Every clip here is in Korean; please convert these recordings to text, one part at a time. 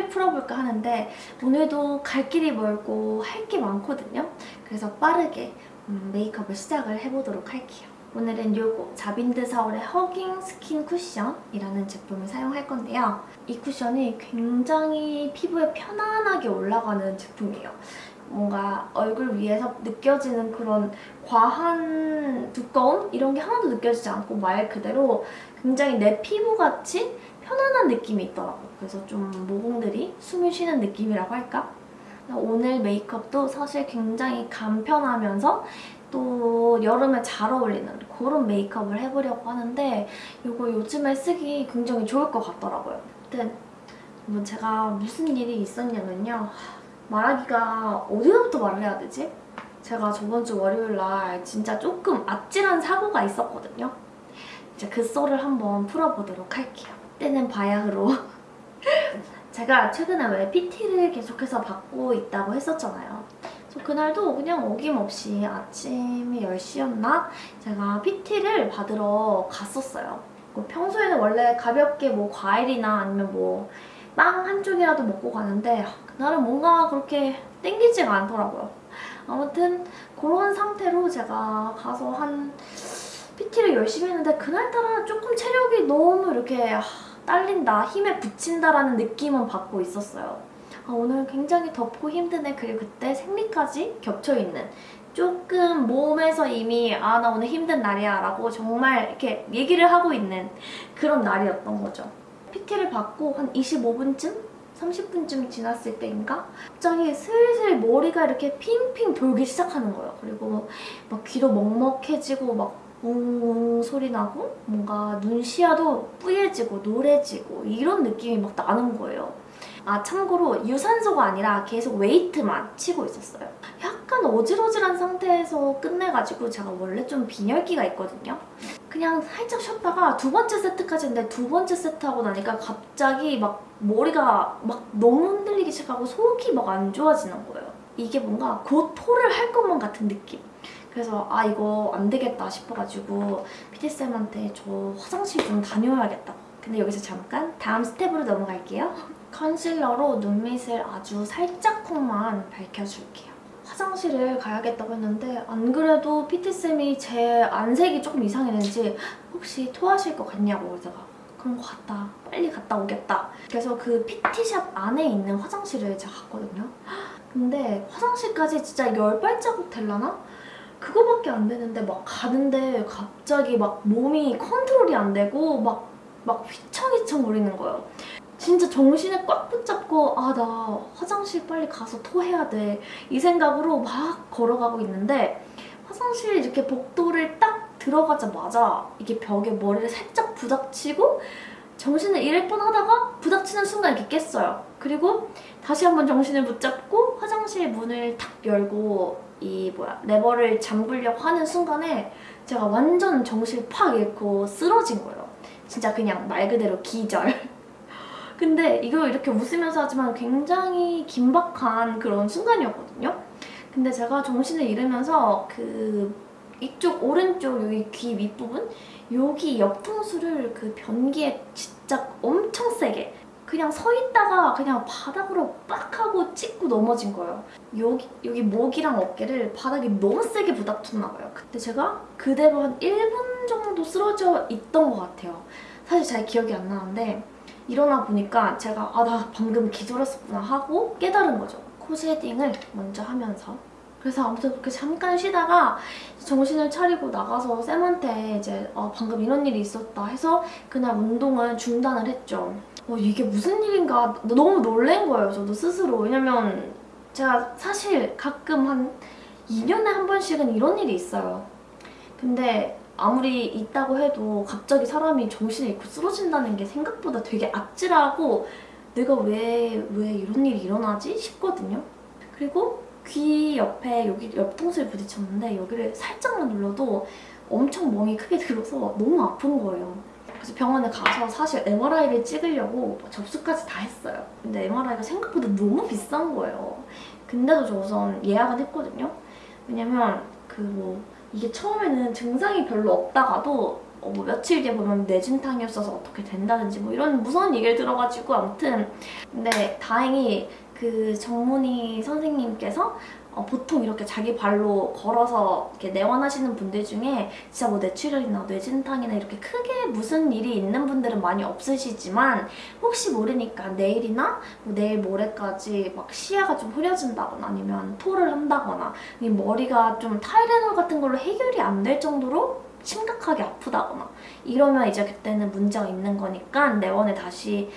썰을 풀어볼까 하는데 오늘도 갈 길이 멀고 할 게 많거든요. 그래서 빠르게 음, 메이크업을 시작을 해보도록 할게요. 오늘은 요거 자빈드 서울의 허깅 스킨 쿠션이라는 제품을 사용할 건데요. 이 쿠션이 굉장히 피부에 편안하게 올라가는 제품이에요. 뭔가 얼굴 위에서 느껴지는 그런 과한 두꺼움? 이런 게 하나도 느껴지지 않고 말 그대로 굉장히 내 피부같이 편안한 느낌이 있더라고요. 그래서 좀 모공들이 숨을 쉬는 느낌이라고 할까? 오늘 메이크업도 사실 굉장히 간편하면서 또 여름에 잘 어울리는 그런 메이크업을 해보려고 하는데 이거 요즘에 쓰기 굉장히 좋을 것 같더라고요. 아무튼 뭐 제가 무슨 일이 있었냐면요. 말하기가 어디서부터 말을 해야 되지? 제가 저번 주 월요일 날 진짜 조금 아찔한 사고가 있었거든요. 이제 그 썰을 한번 풀어보도록 할게요. 때는 바야흐로 제가 최근에 왜 PT를 계속해서 받고 있다고 했었잖아요. 그래서 그날도 그냥 어김없이 아침에 10시였나? 제가 PT를 받으러 갔었어요. 평소에는 원래 가볍게 뭐 과일이나 아니면 뭐 빵 한 쪽이라도 먹고 가는데 그날은 뭔가 그렇게 땡기지가 않더라고요. 아무튼 그런 상태로 제가 가서 한 PT를 열심히 했는데 그날따라 조금 체력이 너무 이렇게 딸린다, 힘에 붙인다라는 느낌은 받고 있었어요. 아, 오늘 굉장히 덥고 힘드네. 그리고 그때 생리까지 겹쳐있는 조금 몸에서 이미 아 나 오늘 힘든 날이야 라고 정말 이렇게 얘기를 하고 있는 그런 날이었던 거죠. PT를 받고 한 25분쯤? 30분쯤 지났을 때인가? 갑자기 슬슬 머리가 이렇게 핑핑 돌기 시작하는 거예요. 그리고 막 귀도 먹먹해지고 막 웅웅 소리 나고 뭔가 눈 시야도 뿌얘지고 노래지고 이런 느낌이 막 나는 거예요. 아 참고로 유산소가 아니라 계속 웨이트만 치고 있었어요. 약간 어질어질한 상태에서 끝내가지고 제가 원래 좀 빈혈기가 있거든요. 그냥 살짝 쉬었다가 두 번째 세트까지 했는데 두 번째 세트 하고 나니까 갑자기 막 머리가 막 너무 흔들리기 시작하고 속이 막 안 좋아지는 거예요. 이게 뭔가 곧 토를 할 것만 같은 느낌. 그래서 아 이거 안 되겠다 싶어가지고 PT쌤한테 저 화장실 좀 다녀와야겠다. 근데 여기서 잠깐 다음 스텝으로 넘어갈게요. 컨실러로 눈밑을 아주 살짝만 밝혀줄게요. 화장실을 가야겠다고 했는데 안 그래도 PT쌤이 제 안색이 조금 이상했는지 혹시 토하실 것 같냐고 제가 그럼 갔다 빨리 갔다 오겠다 그래서 그 PT샵 안에 있는 화장실을 제가 갔거든요 근데 화장실까지 진짜 열 발자국 될라나? 그거밖에 안 되는데 막 가는데 갑자기 막 몸이 컨트롤이 안 되고 막, 막 휘청휘청 거리는 거예요. 진짜 정신을 꽉 붙잡고 아 나 화장실 빨리 가서 토해야 돼 이 생각으로 막 걸어가고 있는데 화장실 이렇게 복도를 딱 들어가자마자 이게 벽에 머리를 살짝 부닥치고 정신을 잃을 뻔하다가 부닥치는 순간 이렇게 깼어요. 그리고 다시 한번 정신을 붙잡고 화장실 문을 탁 열고 이 뭐야 레버를 잠글려고 하는 순간에 제가 완전 정신을 팍 잃고 쓰러진 거예요. 진짜 그냥 말 그대로 기절. 근데 이거 이렇게 웃으면서 하지만 굉장히 긴박한 그런 순간이었거든요. 근데 제가 정신을 잃으면서 그 이쪽 오른쪽 여기 귀 윗부분 여기 옆통수를 그 변기에 진짜 엄청 세게 그냥 서 있다가 그냥 바닥으로 빡 하고 찍고 넘어진 거예요. 여기, 여기 목이랑 어깨를 바닥에 너무 세게 부닥쳤나 봐요. 그때 제가 그대로 한 1분 정도 쓰러져 있던 것 같아요. 사실 잘 기억이 안 나는데 일어나 보니까 제가 아 나 방금 기절했었구나 하고 깨달은 거죠. 코 shading을 먼저 하면서 그래서 아무튼 그렇게 잠깐 쉬다가 정신을 차리고 나가서 쌤한테 이제 어, 방금 이런 일이 있었다 해서 그날 운동을 중단을 했죠. 어, 이게 무슨 일인가 너무 놀란 거예요, 저도 스스로. 왜냐면 제가 사실 가끔 한 2년에 한 번씩은 이런 일이 있어요. 근데 아무리 있다고 해도 갑자기 사람이 정신을 잃고 쓰러진다는 게 생각보다 되게 아찔하고 내가 왜, 왜 이런 일이 일어나지? 싶거든요. 그리고 귀 옆에 여기 옆통수에 부딪혔는데 여기를 살짝만 눌러도 엄청 멍이 크게 들어서 너무 아픈 거예요. 그래서 병원에 가서 사실 MRI를 찍으려고 접수까지 다 했어요. 근데 MRI가 생각보다 너무 비싼 거예요. 근데도 저 우선 예약은 했거든요. 왜냐면 그 뭐 이게 처음에는 증상이 별로 없다가도 어, 뭐 며칠 뒤에 보면 뇌진탕이었어서 어떻게 된다든지 뭐 이런 무서운 얘기를 들어가지고 아무튼 근데 다행히 그 정문희 선생님께서 어, 보통 이렇게 자기 발로 걸어서 이렇게 내원하시는 분들 중에 진짜 뭐 뇌출혈이나 뇌진탕이나 이렇게 크게 무슨 일이 있는 분들은 많이 없으시지만 혹시 모르니까 내일이나 뭐 내일 모레까지 막 시야가 좀 흐려진다거나 아니면 토를 한다거나 이 머리가 좀 타이레놀 같은 걸로 해결이 안 될 정도로 심각하게 아프다거나 이러면 이제 그때는 문제가 있는 거니까 내원을 다시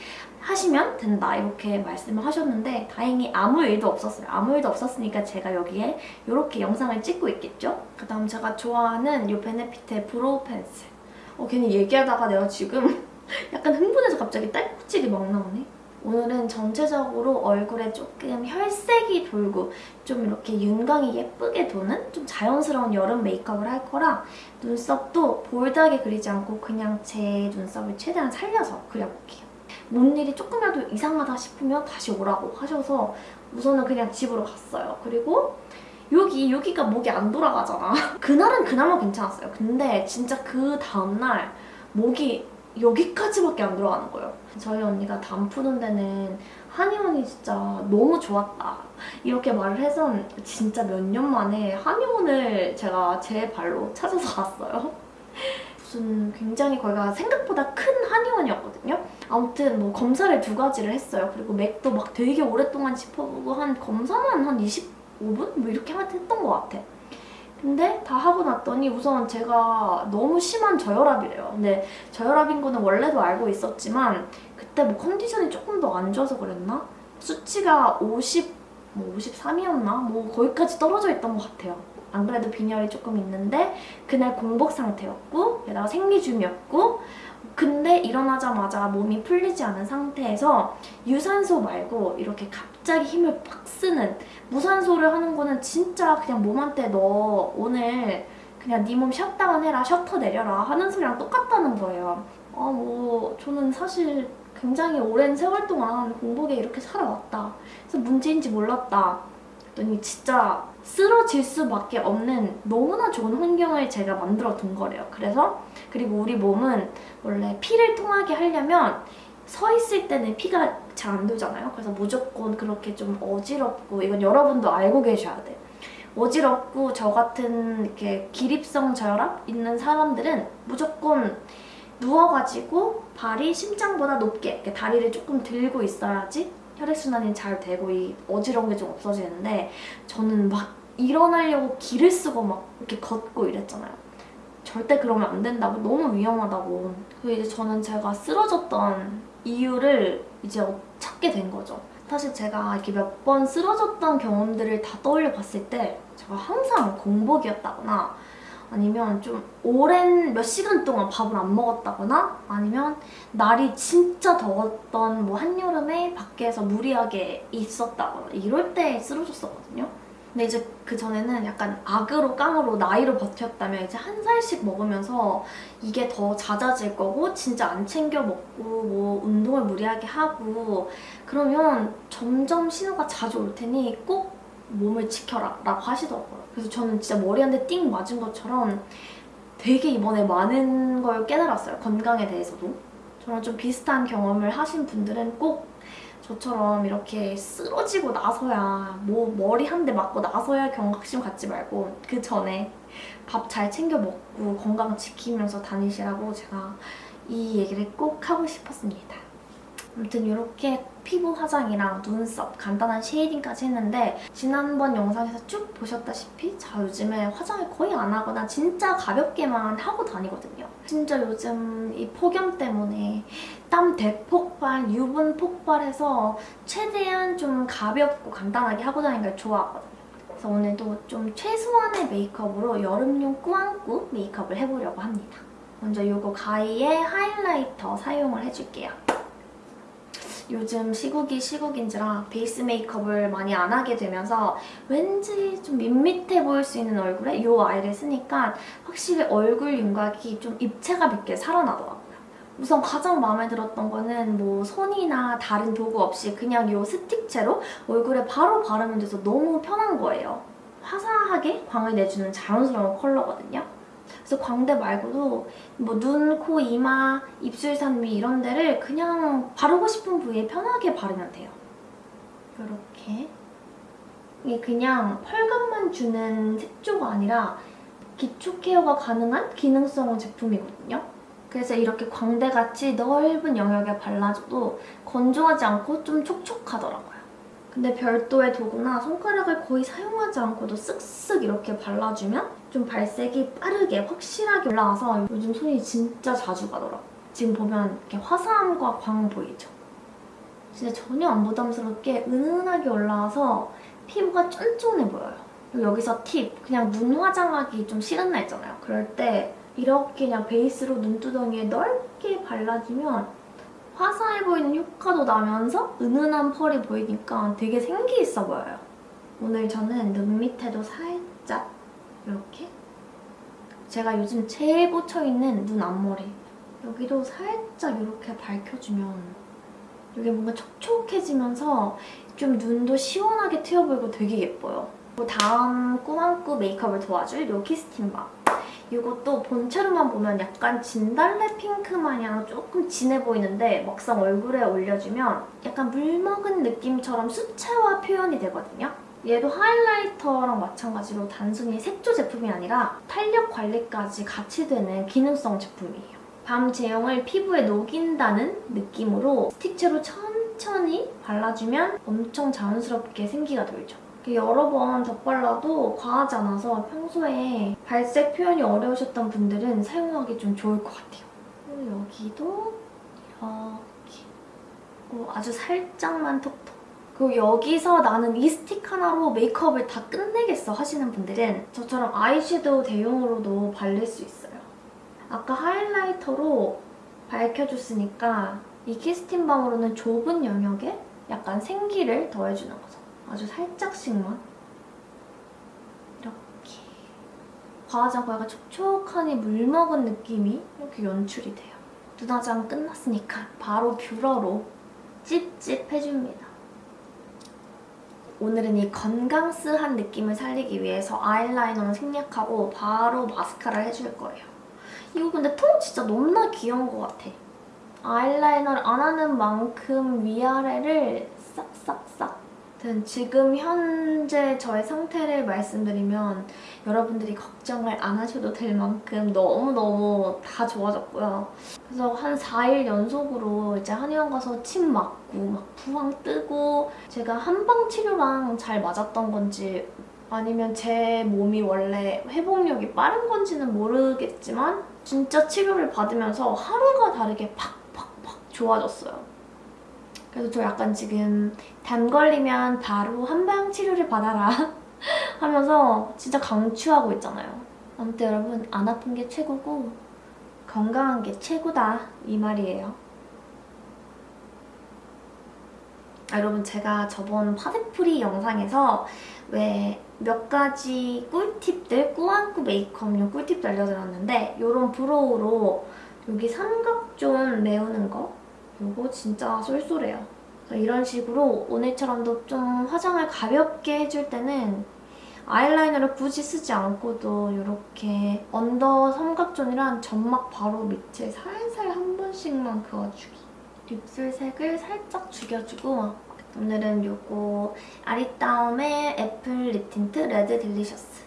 하시면 된다 이렇게 말씀을 하셨는데 다행히 아무 일도 없었어요. 아무 일도 없었으니까 제가 여기에 이렇게 영상을 찍고 있겠죠? 그 다음 제가 좋아하는 이 베네피트의 brow pencil 어, 괜히 얘기하다가 내가 지금 약간 흥분해서 갑자기 딸꾹질이 막 나오네. 오늘은 전체적으로 얼굴에 조금 혈색이 돌고 좀 이렇게 윤광이 예쁘게 도는 좀 자연스러운 여름 메이크업을 할 거라 눈썹도 볼드하게 그리지 않고 그냥 제 눈썹을 최대한 살려서 그려볼게요. 뭔 일이 조금이라도 이상하다 싶으면 다시 오라고 하셔서 우선은 그냥 집으로 갔어요. 그리고 여기, 여기가 목이 안 돌아가잖아. 그날은 그나마 괜찮았어요. 근데 진짜 그 다음날 목이 여기까지밖에 안 들어가는 거예요. 저희 언니가 담 푸는 데는 한의원이 진짜 너무 좋았다. 이렇게 말을 해서 진짜 몇 년 만에 한의원을 제가 제 발로 찾아서 갔어요. 무슨 굉장히 거기가 생각보다 큰 한의원이었거든요. 아무튼 뭐 검사를 두 가지를 했어요. 그리고 맥도 막 되게 오랫동안 짚어보고 한 검사만 한 25분? 뭐 이렇게 했던 것 같아. 근데 다 하고 났더니 우선 제가 너무 심한 저혈압이래요. 근데 저혈압인 거는 원래도 알고 있었지만 그때 뭐 컨디션이 조금 더 안 좋아서 그랬나? 수치가 50, 뭐 53이었나? 뭐 거기까지 떨어져 있던 것 같아요. 안 그래도 빈혈이 조금 있는데 그날 공복 상태였고 게다가 생리 중이었고 근데 일어나자마자 몸이 풀리지 않은 상태에서 유산소 말고 이렇게 갑자기 힘을 빡 쓰는 무산소를 하는 거는 진짜 그냥 몸한테 너 오늘 그냥 네 몸 셧다운 해라 셔터 내려라 하는 소리랑 똑같다는 거예요. 아 뭐 저는 사실 굉장히 오랜 세월 동안 공복에 이렇게 살아왔다. 그래서 문제인지 몰랐다. 그랬더니 진짜 쓰러질 수밖에 없는 너무나 좋은 환경을 제가 만들어 둔 거래요. 그래서 그리고 우리 몸은 원래 피를 통하게 하려면 서 있을 때는 피가 잘 안 돌잖아요. 그래서 무조건 그렇게 좀 어지럽고 이건 여러분도 알고 계셔야 돼. 어지럽고 저 같은 이렇게 기립성 저혈압 있는 사람들은 무조건 누워가지고 발이 심장보다 높게 이렇게 다리를 조금 들고 있어야지 혈액순환이 잘 되고 이 어지러운 게 좀 없어지는데 저는 막 일어나려고 기를 쓰고 막 이렇게 걷고 이랬잖아요. 절대 그러면 안 된다고 너무 위험하다고 그 이제 저는 제가 쓰러졌던 이유를 이제 찾게 된 거죠. 사실 제가 이렇게 몇 번 쓰러졌던 경험들을 다 떠올려 봤을 때 제가 항상 공복이었다거나 아니면 좀 오랜 몇 시간 동안 밥을 안 먹었다거나 아니면 날이 진짜 더웠던 뭐 한여름에 밖에서 무리하게 있었다거나 이럴 때 쓰러졌었거든요. 근데 이제 그 전에는 약간 악으로 깡으로 나이로 버텼다면 이제 한 살씩 먹으면서 이게 더 잦아질 거고 진짜 안 챙겨 먹고 뭐 운동을 무리하게 하고 그러면 점점 신호가 자주 올 테니 꼭 몸을 지켜라 라고 하시더라고요. 그래서 저는 진짜 머리 한 대 띵 맞은 것처럼 되게 이번에 많은 걸 깨달았어요. 건강에 대해서도. 저랑 좀 비슷한 경험을 하신 분들은 꼭 저처럼 이렇게 쓰러지고 나서야 뭐 머리 한 대 맞고 나서야 경각심 갖지 말고 그 전에 밥 잘 챙겨 먹고 건강 지키면서 다니시라고 제가 이 얘기를 꼭 하고 싶었습니다. 아무튼 이렇게 피부 화장이랑 눈썹 간단한 쉐이딩까지 했는데 지난번 영상에서 쭉 보셨다시피 저 요즘에 화장을 거의 안 하거나 진짜 가볍게만 하고 다니거든요. 진짜 요즘 이 폭염 때문에 땀 대폭발, 유분 폭발해서 최대한 좀 가볍고 간단하게 하고 다니는 걸 좋아하거든요. 그래서 오늘도 좀 최소한의 메이크업으로 여름용 꾸안꾸 메이크업을 해보려고 합니다. 먼저 이거 가이의 하이라이터 사용을 해줄게요. 요즘 시국이 시국인지라 베이스 메이크업을 많이 안 하게 되면서 왠지 좀 밋밋해 보일 수 있는 얼굴에 이 아이를 쓰니까 확실히 얼굴 윤곽이 좀 입체감 있게 살아나더라고요. 우선 가장 마음에 들었던 거는 뭐 손이나 다른 도구 없이 그냥 이 스틱체로 얼굴에 바로 바르면 돼서 너무 편한 거예요. 화사하게 광을 내주는 자연스러운 컬러거든요. 그래서 광대 말고도 뭐 눈, 코, 이마, 입술 산위 이런 데를 그냥 바르고 싶은 부위에 편하게 바르면 돼요. 이렇게. 이게 그냥 펄감만 주는 색조가 아니라 기초 케어가 가능한 기능성 제품이거든요. 그래서 이렇게 광대같이 넓은 영역에 발라줘도 건조하지 않고 좀 촉촉하더라고요. 근데 별도의 도구나 손가락을 거의 사용하지 않고도 쓱쓱 이렇게 발라주면 좀 발색이 빠르게 확실하게 올라와서 요즘 손이 진짜 자주 가더라고요. 지금 보면 이렇게 화사함과 광 보이죠? 진짜 전혀 안 부담스럽게 은은하게 올라와서 피부가 쫀쫀해 보여요. 여기서 팁! 그냥 눈 화장하기 좀 싫은 날 있잖아요. 그럴 때 이렇게 그냥 베이스로 눈두덩이에 넓게 발라주면 화사해 보이는 효과도 나면서 은은한 펄이 보이니까 되게 생기 있어 보여요. 오늘 저는 눈 밑에도 살짝 이렇게 제가 요즘 제일 꽂혀있는 눈 앞머리 여기도 살짝 이렇게 밝혀주면 이게 뭔가 촉촉해지면서 좀 눈도 시원하게 트여 보이고 되게 예뻐요. 다음 꾸안꾸 메이크업을 도와줄 요 키스틴밤. 이것도 본체로만 보면 약간 진달래 핑크 마냥 조금 진해 보이는데 막상 얼굴에 올려주면 약간 물먹은 느낌처럼 수채화 표현이 되거든요. 얘도 하이라이터랑 마찬가지로 단순히 색조 제품이 아니라 탄력 관리까지 같이 되는 기능성 제품이에요. 밤 제형을 피부에 녹인다는 느낌으로 스틱체로 천천히 발라주면 엄청 자연스럽게 생기가 돌죠. 여러 번 덧발라도 과하지 않아서 평소에 발색 표현이 어려우셨던 분들은 사용하기 좀 좋을 것 같아요. 그리고 여기도 이렇게 아주 살짝만 톡톡 그리고 여기서 나는 이 스틱 하나로 메이크업을 다 끝내겠어 하시는 분들은 저처럼 아이섀도우 대용으로도 바를 수 있어요. 아까 하이라이터로 밝혀줬으니까 이 키스틴밤으로는 좁은 영역에 약간 생기를 더해주는 거죠. 아주 살짝씩만 이렇게 과하지 않고 약간 촉촉하니 물먹은 느낌이 이렇게 연출이 돼요. 눈화장 끝났으니까 바로 뷰러로 찝찝 해줍니다. 오늘은 이 건강스한 느낌을 살리기 위해서 아이라이너는 생략하고 바로 마스카라를 해줄 거예요. 이거 근데 통 진짜 너무나 귀여운 것 같아. 아이라이너를 안 하는 만큼 위아래를 싹싹싹 아무튼 지금 현재 저의 상태를 말씀드리면 여러분들이 걱정을 안 하셔도 될 만큼 너무너무 다 좋아졌고요. 그래서 한 4일 연속으로 이제 한의원 가서 침 맞고 막 부항 뜨고 제가 한방 치료랑 잘 맞았던 건지 아니면 제 몸이 원래 회복력이 빠른 건지는 모르겠지만 진짜 치료를 받으면서 하루가 다르게 팍팍팍 좋아졌어요. 그래서 저 약간 지금 담 걸리면 바로 한방 치료를 받아라 하면서 진짜 강추하고 있잖아요. 아무튼 여러분 안 아픈 게 최고고 건강한 게 최고다 이 말이에요. 아, 여러분 제가 저번 파데프리 영상에서 왜 몇 가지 꿀팁들, 꾸안꾸 메이크업용 꿀팁도 알려드렸는데 이런 브로우로 여기 삼각존 메우는 거 이거 진짜 쏠쏠해요. 이런 식으로 오늘처럼도 좀 화장을 가볍게 해줄 때는 아이라이너를 굳이 쓰지 않고도 이렇게 under 삼각존이랑 점막 바로 밑에 살살 한 번씩만 그어주기. 입술색을 살짝 죽여주고 오늘은 이거 아리따움의 Apple Lip Tint Red Delicious.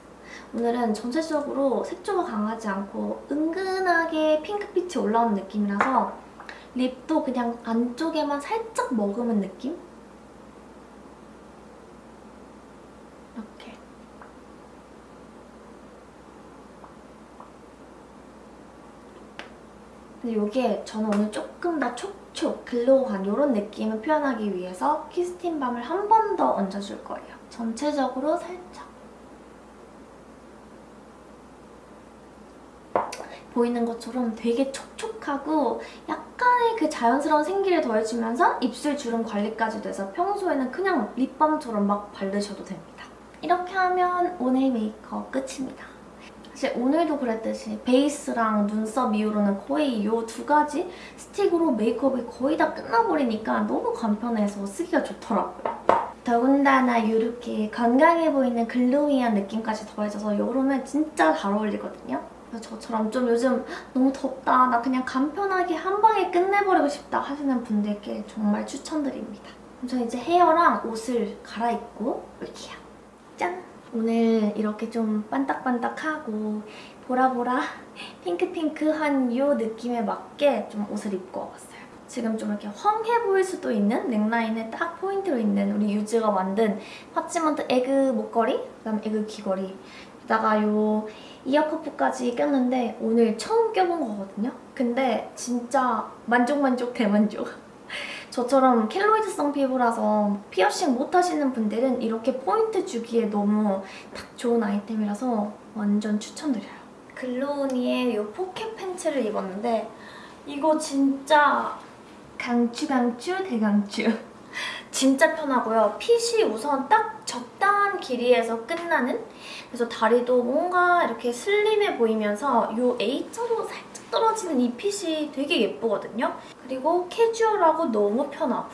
오늘은 전체적으로 색조가 강하지 않고 은근하게 핑크빛이 올라오는 느낌이라서 lip도 그냥 안쪽에만 살짝 머금은 느낌? 이렇게. 근데 이게 저는 오늘 조금 더 촉촉, 글로우한 이런 느낌을 표현하기 위해서 키스틴 밤을 한 번 더 얹어줄 거예요. 전체적으로 살짝. 보이는 것처럼 되게 촉촉하고 약간 의 그 자연스러운 생기를 더해주면서 입술 주름 관리까지 돼서 평소에는 그냥 립밤처럼 막 바르셔도 됩니다. 이렇게 하면 오늘 메이크업 끝입니다. 사실 오늘도 그랬듯이 베이스랑 눈썹 이후로는 거의 이 두 가지 스틱으로 메이크업이 거의 다 끝나버리니까 너무 간편해서 쓰기가 좋더라고요. 더군다나 이렇게 건강해 보이는 글로이한 느낌까지 더해져서 여름에 진짜 잘 어울리거든요. 저처럼 좀 요즘 너무 덥다, 나 그냥 간편하게 한 방에 끝내버리고 싶다 하시는 분들께 정말 추천드립니다. 저 이제 hair랑 옷을 갈아입고 올게요. 짠! 오늘 이렇게 좀 반딱반딱하고 보라보라 핑크핑크한 이 느낌에 맞게 좀 옷을 입고 와봤어요. 지금 좀 이렇게 휑해 보일 수도 있는 넥라인에 딱 포인트로 있는 우리 유즈가 만든 parchment egg 목걸이, 그다음 egg 귀걸이 게다가 요 ear cuff까지 꼈는데 오늘 처음 껴본 거거든요. 근데 진짜 만족만족 대만족. 저처럼 켈로이드성 피부라서 피어싱 못 하시는 분들은 이렇게 포인트 주기에 너무 딱 좋은 아이템이라서 완전 추천드려요. 글로우니의 이 포켓 팬츠를 입었는데 이거 진짜 강추 강추 대강추 진짜 편하고요. fit이 우선 딱 적당한 길이에서 끝나는 그래서 다리도 뭔가 이렇게 slim해 보이면서 이 A자로 살짝 떨어지는 이 fit이 되게 예쁘거든요. 그리고 캐주얼하고 너무 편하고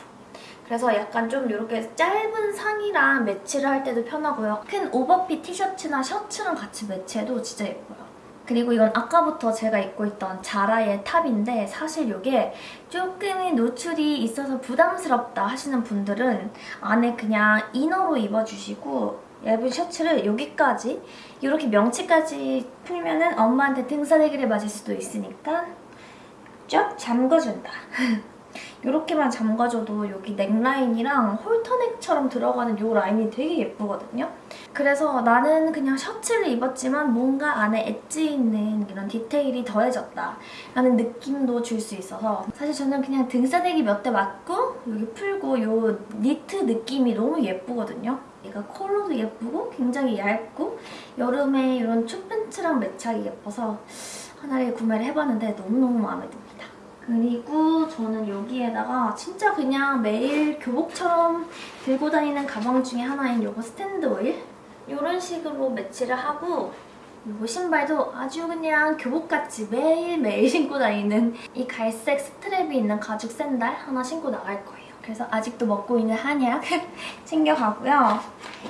그래서 약간 좀 이렇게 짧은 상의랑 매치를 할 때도 편하고요. 큰 오버핏 티셔츠나 셔츠랑 같이 매치해도 진짜 예뻐요. 그리고 이건 아까부터 제가 입고 있던 자라의 탑인데 사실 이게 조금의 노출이 있어서 부담스럽다 하시는 분들은 안에 그냥 이너로 입어주시고 얇은 셔츠를 여기까지 이렇게 명치까지 풀면 은 엄마한테 등사대기를 맞을 수도 있으니까 쫙 잠궈준다. 이렇게만 잠가줘도 여기 넥라인이랑 홀터넥처럼 들어가는 이 라인이 되게 예쁘거든요. 그래서 나는 그냥 셔츠를 입었지만 뭔가 안에 엣지 있는 이런 디테일이 더해졌다 라는 느낌도 줄 수 있어서 사실 저는 그냥 등싸대기 몇 대 맞고 여기 풀고 이 니트 느낌이 너무 예쁘거든요. 얘가 컬러도 예쁘고 굉장히 얇고 여름에 이런 춥팬츠랑 매치하기 예뻐서 하나를 구매를 해봤는데 너무너무 마음에 듭니다. 그리고 저는 여기에다가 진짜 그냥 매일 교복처럼 들고 다니는 가방 중에 하나인 이거 스탠드 오일 이런 식으로 매치를 하고 이거 신발도 아주 그냥 교복같이 매일매일 신고 다니는 이 갈색 strap이 있는 가죽 샌들 하나 신고 나갈 거예요. 그래서 아직도 먹고 있는 한약 챙겨가고요.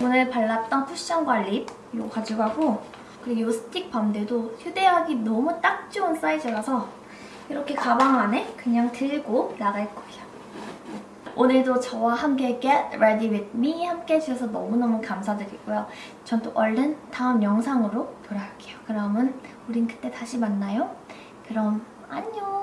오늘 발랐던 쿠션과 lip 이거 가져가고 그리고 이 스틱 밤들도 휴대하기 너무 딱 좋은 사이즈라서 이렇게 가방 안에 그냥 들고 나갈 거예요. 오늘도 저와 함께 Get Ready With Me 함께 해주셔서 너무너무 감사드리고요. 전 또 얼른 다음 영상으로 돌아올게요. 그러면 우린 그때 다시 만나요. 그럼 안녕!